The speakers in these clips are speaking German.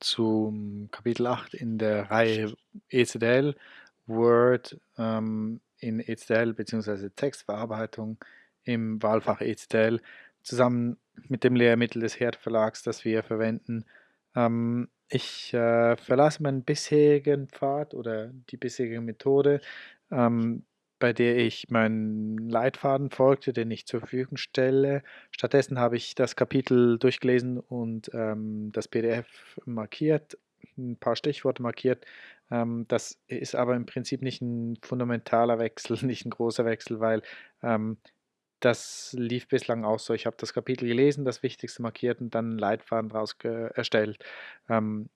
zum Kapitel 8 in der Reihe ECDL, Word ähm, in ECDL bzw. Textverarbeitung im Wahlfach ECDL zusammen mit dem Lehrmittel des Herd Verlags, das wir verwenden. Ähm, ich äh, verlasse meinen bisherigen Pfad oder die bisherige Methode, ähm, bei der ich meinen Leitfaden folgte, den ich zur Verfügung stelle. Stattdessen habe ich das Kapitel durchgelesen und ähm, das PDF markiert, ein paar Stichworte markiert. Ähm, das ist aber im Prinzip nicht ein fundamentaler Wechsel, nicht ein großer Wechsel, weil ähm, das lief bislang auch so. Ich habe das Kapitel gelesen, das Wichtigste markiert und dann einen Leitfaden daraus erstellt. Ähm,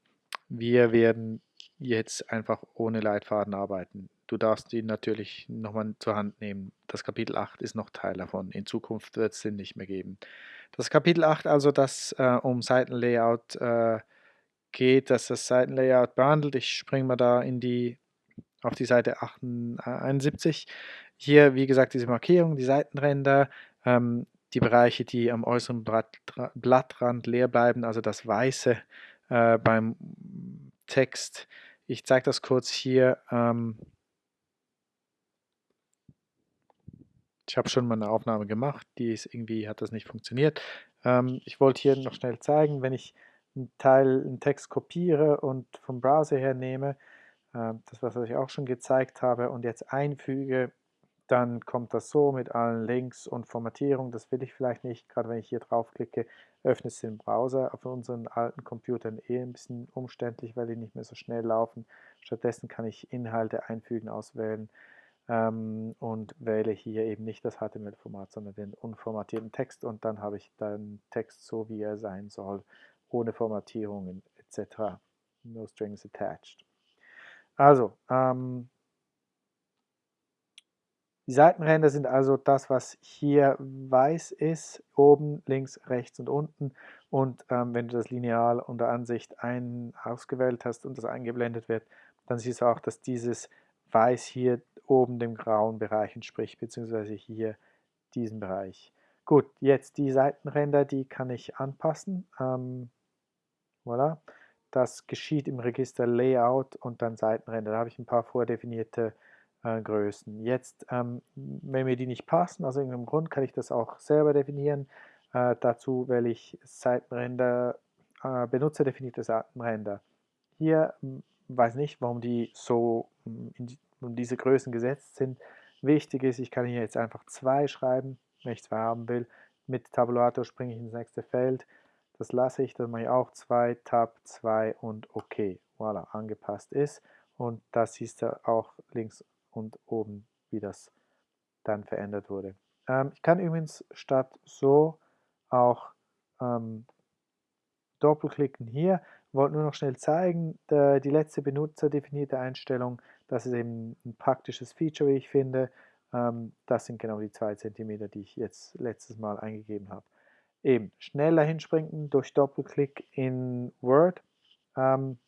wir werden jetzt einfach ohne Leitfaden arbeiten. Du darfst ihn natürlich nochmal zur Hand nehmen. Das Kapitel 8 ist noch Teil davon. In Zukunft wird es den nicht mehr geben. Das Kapitel 8 also, das äh, um Seitenlayout äh, geht, dass das Seitenlayout behandelt. Ich springe mal da in die, auf die Seite 71. Hier, wie gesagt, diese Markierung, die Seitenränder, ähm, die Bereiche, die am äußeren Blattrand leer bleiben, also das Weiße äh, beim Text. Ich zeige das kurz hier. Ähm, Ich habe schon mal eine Aufnahme gemacht, die ist irgendwie hat das nicht funktioniert. Ähm, ich wollte hier noch schnell zeigen, wenn ich einen Teil, einen Text kopiere und vom Browser her nehme, äh, das was ich auch schon gezeigt habe, und jetzt einfüge, dann kommt das so mit allen Links und Formatierung. Das will ich vielleicht nicht, gerade wenn ich hier draufklicke, öffnet es den Browser. Auf unseren alten Computern eh ein bisschen umständlich, weil die nicht mehr so schnell laufen. Stattdessen kann ich Inhalte einfügen, auswählen ähm, und wähle hier eben nicht das HTML-Format, sondern den unformatierten Text und dann habe ich den Text so, wie er sein soll, ohne Formatierungen etc. No strings attached. Also, ähm, die Seitenränder sind also das, was hier weiß ist, oben, links, rechts und unten. Und ähm, wenn du das Lineal unter Ansicht ein ausgewählt hast und das eingeblendet wird, dann siehst du auch, dass dieses Weiß hier oben dem grauen Bereich entspricht, beziehungsweise hier diesen Bereich. Gut, jetzt die Seitenränder, die kann ich anpassen. Ähm, voilà. Das geschieht im Register Layout und dann Seitenränder. Da habe ich ein paar vordefinierte äh, Größen. Jetzt, ähm, wenn mir die nicht passen, aus irgendeinem Grund, kann ich das auch selber definieren. Äh, dazu wähle ich Seitenränder, äh, benutzerdefinierte Seitenränder. Hier hm, weiß nicht, warum die so und diese Größen gesetzt sind. Wichtig ist, ich kann hier jetzt einfach 2 schreiben, wenn ich 2 haben will. Mit Tabulator springe ich ins nächste Feld. Das lasse ich, das mache ich auch 2, Tab 2 und OK. Voilà, angepasst ist. Und das siehst du auch links und oben, wie das dann verändert wurde. Ähm, ich kann übrigens statt so auch ähm, doppelklicken hier. Wollte nur noch schnell zeigen, die letzte benutzerdefinierte Einstellung das ist eben ein praktisches Feature, wie ich finde. Ähm, das sind genau die 2 cm, die ich jetzt letztes Mal eingegeben habe. Eben schneller hinspringen durch Doppelklick in Word. Ähm,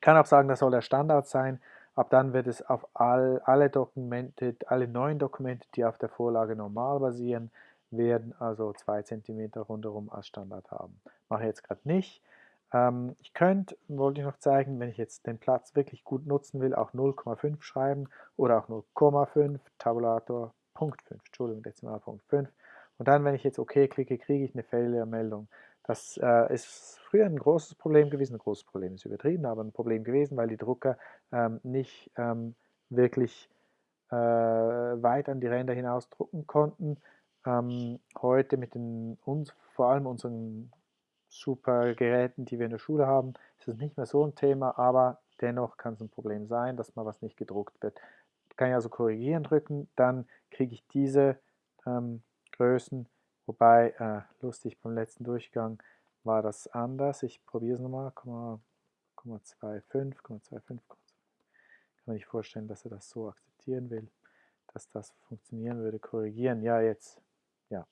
kann auch sagen, das soll der Standard sein. Ab dann wird es auf all, alle Dokumente, alle neuen Dokumente, die auf der Vorlage normal basieren, werden also 2 cm rundherum als Standard haben. Mache ich jetzt gerade nicht. Ähm, ich könnte, wollte ich noch zeigen, wenn ich jetzt den Platz wirklich gut nutzen will, auch 0,5 schreiben oder auch 0,5, Tabulator Punkt 5, Entschuldigung, Dezimalpunkt 5. Und dann, wenn ich jetzt OK klicke, kriege ich eine Failure-Meldung. Das äh, ist früher ein großes Problem gewesen, ein großes Problem ist übertrieben, aber ein Problem gewesen, weil die Drucker ähm, nicht ähm, wirklich äh, weit an die Ränder hinaus drucken konnten. Ähm, heute mit den, uns, vor allem unseren super Geräten, die wir in der Schule haben, ist es nicht mehr so ein Thema, aber dennoch kann es ein Problem sein, dass mal was nicht gedruckt wird. Kann ich also korrigieren drücken, dann kriege ich diese ähm, Größen, wobei, äh, lustig, beim letzten Durchgang war das anders. Ich probiere es nochmal, 0,25, 0,25. Kann man nicht vorstellen, dass er das so akzeptieren will, dass das funktionieren würde. Korrigieren, ja, jetzt, ja,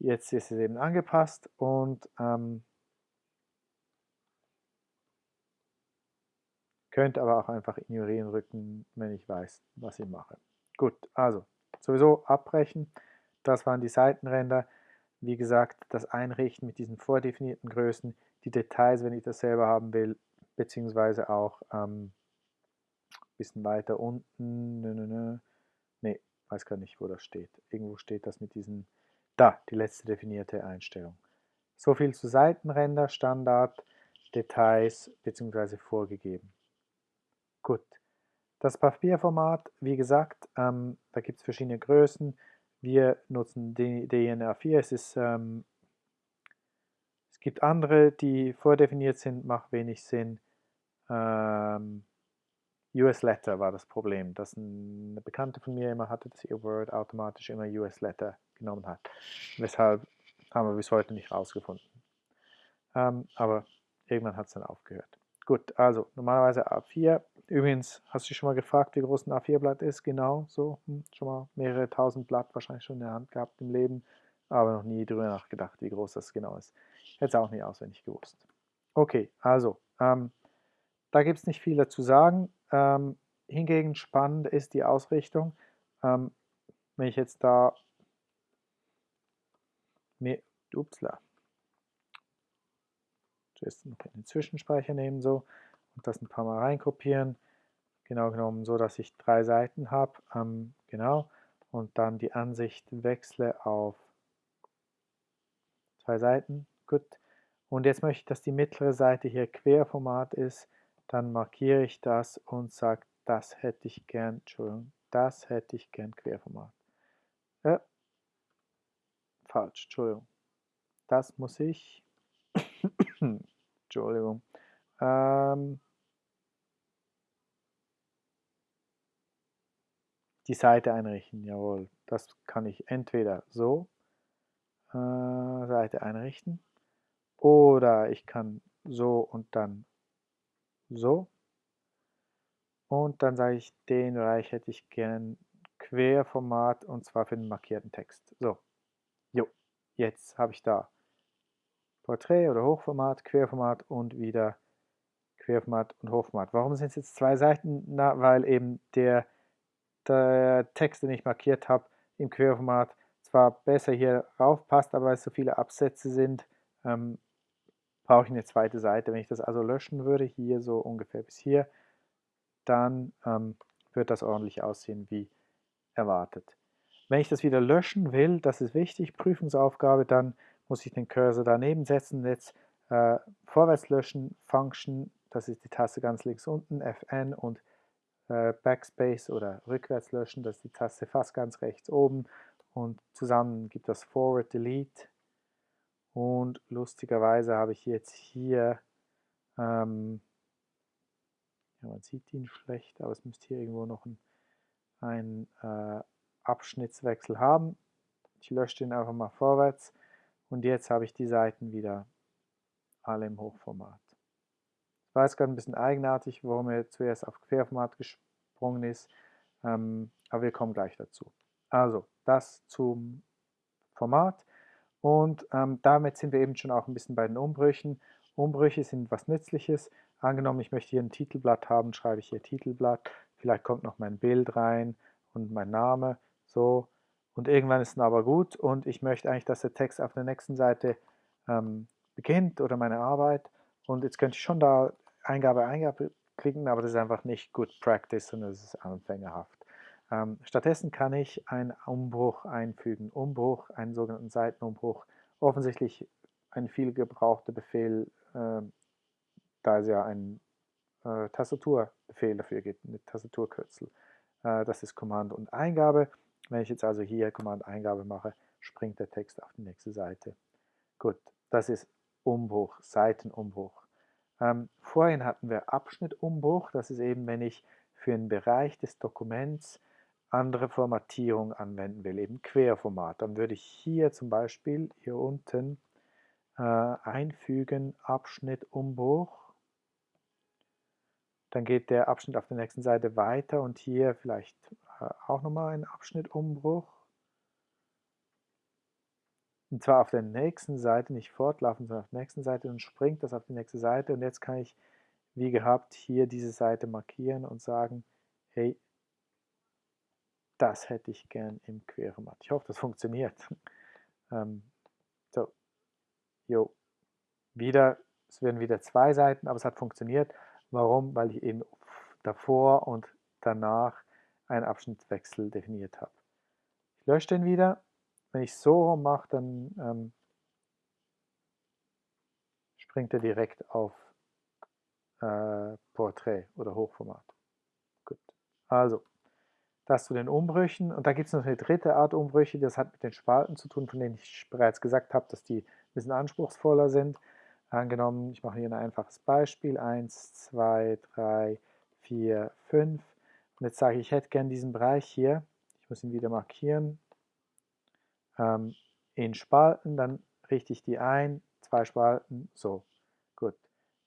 Jetzt ist es eben angepasst und ähm, könnt aber auch einfach ignorieren rücken, wenn ich weiß, was ich mache. Gut, also sowieso abbrechen. Das waren die Seitenränder. Wie gesagt, das Einrichten mit diesen vordefinierten Größen die Details, wenn ich das selber haben will, beziehungsweise auch ähm, ein bisschen weiter unten, nö, nö, nö. nee, weiß gar nicht, wo das steht. Irgendwo steht das mit diesen, da, die letzte definierte Einstellung. So viel zu Seitenränder, Standard, Details bzw. vorgegeben. Gut. Das Papierformat, wie gesagt, ähm, da gibt es verschiedene Größen. Wir nutzen DIN-A4. Es, ist, ähm, es gibt andere, die vordefiniert sind, macht wenig Sinn. Ähm, US Letter war das Problem, dass eine Bekannte von mir immer hatte, dass ihr Word automatisch immer US Letter genommen hat. Weshalb haben wir bis heute nicht rausgefunden. Ähm, aber irgendwann hat es dann aufgehört. Gut, also normalerweise A4. Übrigens, hast du schon mal gefragt, wie groß ein A4-Blatt ist? Genau, so, hm, schon mal mehrere tausend Blatt wahrscheinlich schon in der Hand gehabt im Leben, aber noch nie darüber nachgedacht, wie groß das genau ist. Hätte es auch nicht auswendig gewusst. Okay, also, ähm, da gibt es nicht viel dazu sagen. Ähm, hingegen spannend ist die Ausrichtung. Ähm, wenn ich jetzt da mir, upsla, zuerst noch den Zwischenspeicher nehmen so und das ein paar Mal reinkopieren. Genau genommen so, dass ich drei Seiten habe. Ähm, genau. Und dann die Ansicht wechsle auf zwei Seiten. Gut. Und jetzt möchte ich, dass die mittlere Seite hier Querformat ist. Dann markiere ich das und sage, das hätte ich gern, Entschuldigung, das hätte ich gern Querformat. Äh, falsch, Entschuldigung. Das muss ich, Entschuldigung, ähm, die Seite einrichten, jawohl. Das kann ich entweder so, äh, Seite einrichten, oder ich kann so und dann so. Und dann sage ich, den Bereich hätte ich gern Querformat und zwar für den markierten Text. So, jetzt habe ich da Porträt oder Hochformat, Querformat und wieder Querformat und Hochformat. Warum sind es jetzt zwei Seiten? Na, weil eben der, der Text, den ich markiert habe, im Querformat zwar besser hier rauf passt, aber weil es so viele Absätze sind, ähm, brauche ich eine zweite Seite. Wenn ich das also löschen würde, hier so ungefähr bis hier, dann ähm, wird das ordentlich aussehen wie erwartet. Wenn ich das wieder löschen will, das ist wichtig, Prüfungsaufgabe, dann muss ich den Cursor daneben setzen, jetzt äh, vorwärts löschen, Function, das ist die Taste ganz links unten, Fn und äh, Backspace oder rückwärts löschen, das ist die Taste fast ganz rechts oben und zusammen gibt das Forward Delete und lustigerweise habe ich jetzt hier, ähm, ja, man sieht ihn schlecht, aber es müsste hier irgendwo noch ein, ein äh, Abschnittswechsel haben. Ich lösche den einfach mal vorwärts und jetzt habe ich die Seiten wieder alle im Hochformat. Ich weiß gerade ein bisschen eigenartig, warum er zuerst auf Querformat gesprungen ist, ähm, aber wir kommen gleich dazu. Also, das zum Format. Und ähm, damit sind wir eben schon auch ein bisschen bei den Umbrüchen. Umbrüche sind was Nützliches. Angenommen, ich möchte hier ein Titelblatt haben, schreibe ich hier Titelblatt. Vielleicht kommt noch mein Bild rein und mein Name. So. Und irgendwann ist es aber gut und ich möchte eigentlich, dass der Text auf der nächsten Seite ähm, beginnt oder meine Arbeit. Und jetzt könnte ich schon da Eingabe, Eingabe klicken, aber das ist einfach nicht good practice und das ist anfängerhaft. Ähm, stattdessen kann ich einen Umbruch einfügen. Umbruch, einen sogenannten Seitenumbruch. Offensichtlich ein viel gebrauchter Befehl, äh, da es ja einen äh, Tastaturbefehl dafür gibt, mit Tastaturkürzel. Äh, das ist Command und Eingabe. Wenn ich jetzt also hier Command Eingabe mache, springt der Text auf die nächste Seite. Gut, das ist Umbruch, Seitenumbruch. Ähm, vorhin hatten wir Abschnittumbruch. Das ist eben, wenn ich für einen Bereich des Dokuments andere Formatierung anwenden will, eben Querformat, dann würde ich hier zum Beispiel hier unten äh, einfügen Abschnitt Umbruch. Dann geht der Abschnitt auf der nächsten Seite weiter und hier vielleicht äh, auch nochmal ein Abschnitt Umbruch. Und zwar auf der nächsten Seite, nicht fortlaufen, sondern auf der nächsten Seite und springt das auf die nächste Seite. Und jetzt kann ich, wie gehabt, hier diese Seite markieren und sagen, hey, das hätte ich gern im Querformat. Ich hoffe, das funktioniert. ähm, so, jo, wieder es werden wieder zwei Seiten, aber es hat funktioniert. Warum? Weil ich eben davor und danach einen Abschnittswechsel definiert habe. Ich lösche den wieder. Wenn ich so mache, dann ähm, springt er direkt auf äh, Portrait oder Hochformat. Gut. Also, das zu den Umbrüchen. Und da gibt es noch eine dritte Art Umbrüche, das hat mit den Spalten zu tun, von denen ich bereits gesagt habe, dass die ein bisschen anspruchsvoller sind. Angenommen, ich mache hier ein einfaches Beispiel. 1, 2, 3, 4, 5. Und jetzt sage ich, ich hätte gerne diesen Bereich hier. Ich muss ihn wieder markieren. Ähm, in Spalten, dann richte ich die ein. Zwei Spalten, so. Gut.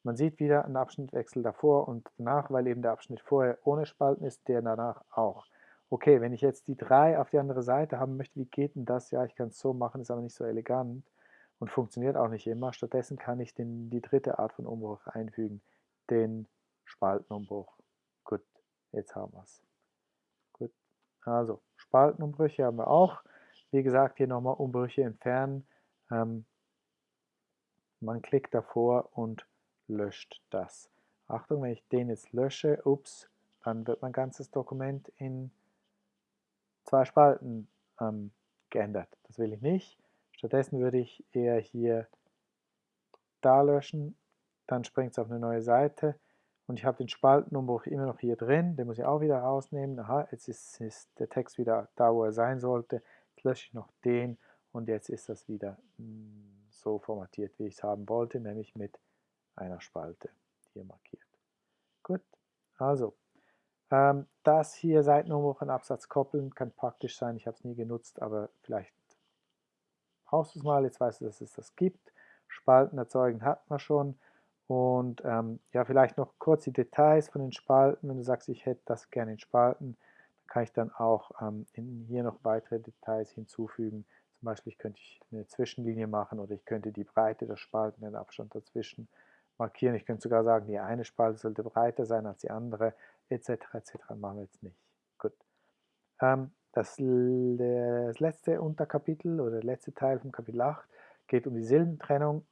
Man sieht wieder einen Abschnittwechsel davor und danach, weil eben der Abschnitt vorher ohne Spalten ist, der danach auch okay, wenn ich jetzt die 3 auf die andere Seite haben möchte, wie geht denn das? Ja, ich kann es so machen, ist aber nicht so elegant und funktioniert auch nicht immer. Stattdessen kann ich den, die dritte Art von Umbruch einfügen, den Spaltenumbruch. Gut, jetzt haben wir es. Gut, also Spaltenumbrüche haben wir auch. Wie gesagt, hier nochmal Umbrüche entfernen. Ähm, man klickt davor und löscht das. Achtung, wenn ich den jetzt lösche, ups, dann wird mein ganzes Dokument in zwei Spalten ähm, geändert. Das will ich nicht. Stattdessen würde ich eher hier da löschen, dann springt es auf eine neue Seite und ich habe den Spaltenumbruch immer noch hier drin, den muss ich auch wieder rausnehmen. Aha, jetzt ist, ist der Text wieder da, wo er sein sollte. Jetzt lösche ich noch den und jetzt ist das wieder hm, so formatiert, wie ich es haben wollte, nämlich mit einer Spalte hier markiert. Gut, also ähm, das hier Seitenumbruch an Absatz koppeln kann praktisch sein. Ich habe es nie genutzt, aber vielleicht brauchst du es mal. Jetzt weißt du, dass es das gibt. Spalten erzeugen hat man schon. Und ähm, ja, vielleicht noch kurz die Details von den Spalten. Wenn du sagst, ich hätte das gerne in Spalten, dann kann ich dann auch ähm, in, hier noch weitere Details hinzufügen. Zum Beispiel könnte ich eine Zwischenlinie machen oder ich könnte die Breite der Spalten, den Abstand dazwischen markieren. Ich könnte sogar sagen, die eine Spalte sollte breiter sein als die andere etc. etc. machen wir jetzt nicht. Gut. Ähm, das, das, letzte Unterkapitel oder der letzte Teil vom Kapitel 8 geht um die Silbentrennung.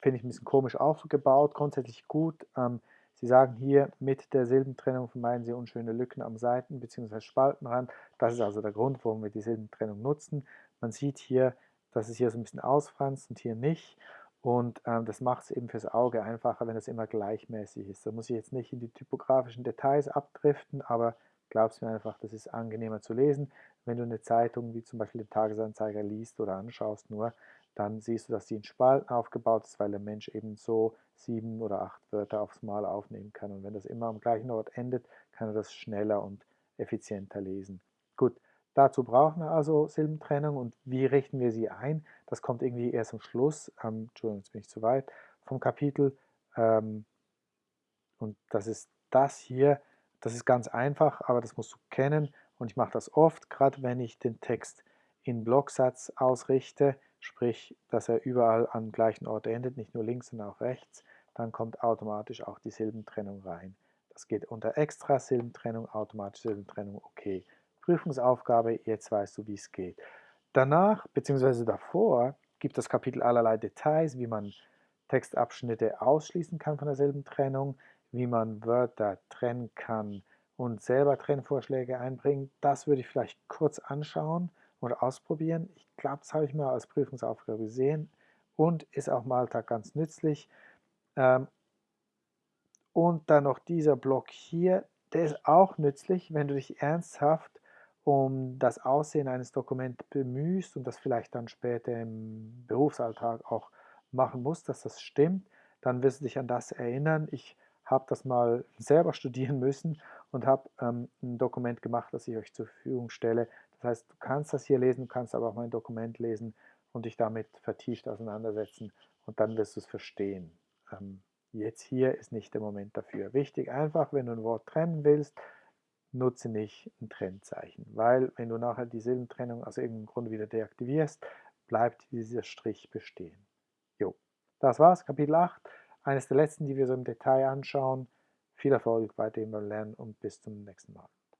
Finde ich ein bisschen komisch aufgebaut, grundsätzlich gut. Ähm, Sie sagen hier, mit der Silbentrennung vermeiden Sie unschöne Lücken am Seiten- bzw. Spaltenrand. Das ist also der Grund, warum wir die Silbentrennung nutzen. Man sieht hier, dass es hier so ein bisschen ausfranst und hier nicht. Und ähm, das macht es eben fürs Auge einfacher, wenn es immer gleichmäßig ist. Da muss ich jetzt nicht in die typografischen Details abdriften, aber glaubst mir einfach, das ist angenehmer zu lesen. Wenn du eine Zeitung wie zum Beispiel den Tagesanzeiger liest oder anschaust nur, dann siehst du, dass die in Spalten aufgebaut ist, weil der Mensch eben so sieben oder acht Wörter aufs Mal aufnehmen kann. Und wenn das immer am gleichen Ort endet, kann er das schneller und effizienter lesen. Gut, Dazu brauchen wir also Silbentrennung und wie richten wir sie ein? Das kommt irgendwie erst am Schluss, ähm, Entschuldigung, jetzt bin ich zu weit, vom Kapitel. Ähm, und das ist das hier, das ist ganz einfach, aber das musst du kennen und ich mache das oft, gerade wenn ich den Text in Blocksatz ausrichte, sprich, dass er überall am gleichen Ort endet, nicht nur links, sondern auch rechts, dann kommt automatisch auch die Silbentrennung rein. Das geht unter Extra Silbentrennung, automatische Silbentrennung, okay. Prüfungsaufgabe, jetzt weißt du, wie es geht. Danach, beziehungsweise davor, gibt das Kapitel allerlei Details, wie man Textabschnitte ausschließen kann von derselben Trennung, wie man Wörter trennen kann und selber Trennvorschläge einbringen. Das würde ich vielleicht kurz anschauen oder ausprobieren. Ich glaube, das habe ich mal als Prüfungsaufgabe gesehen und ist auch im Alltag ganz nützlich. Ähm, und dann noch dieser Block hier, der ist auch nützlich, wenn du dich ernsthaft um das Aussehen eines Dokuments bemühst und das vielleicht dann später im Berufsalltag auch machen musst, dass das stimmt, dann wirst du dich an das erinnern. Ich habe das mal selber studieren müssen und habe ähm, ein Dokument gemacht, das ich euch zur Verfügung stelle. Das heißt, du kannst das hier lesen, kannst aber auch mein Dokument lesen und dich damit vertieft auseinandersetzen und dann wirst du es verstehen. Ähm, jetzt hier ist nicht der Moment dafür. Wichtig einfach, wenn du ein Wort trennen willst, nutze nicht ein Trennzeichen, weil wenn du nachher die Silbentrennung aus irgendeinem Grund wieder deaktivierst, bleibt dieser Strich bestehen. Jo, das war's, Kapitel 8, eines der letzten, die wir so im Detail anschauen. Viel Erfolg bei dem Lernen und bis zum nächsten Mal.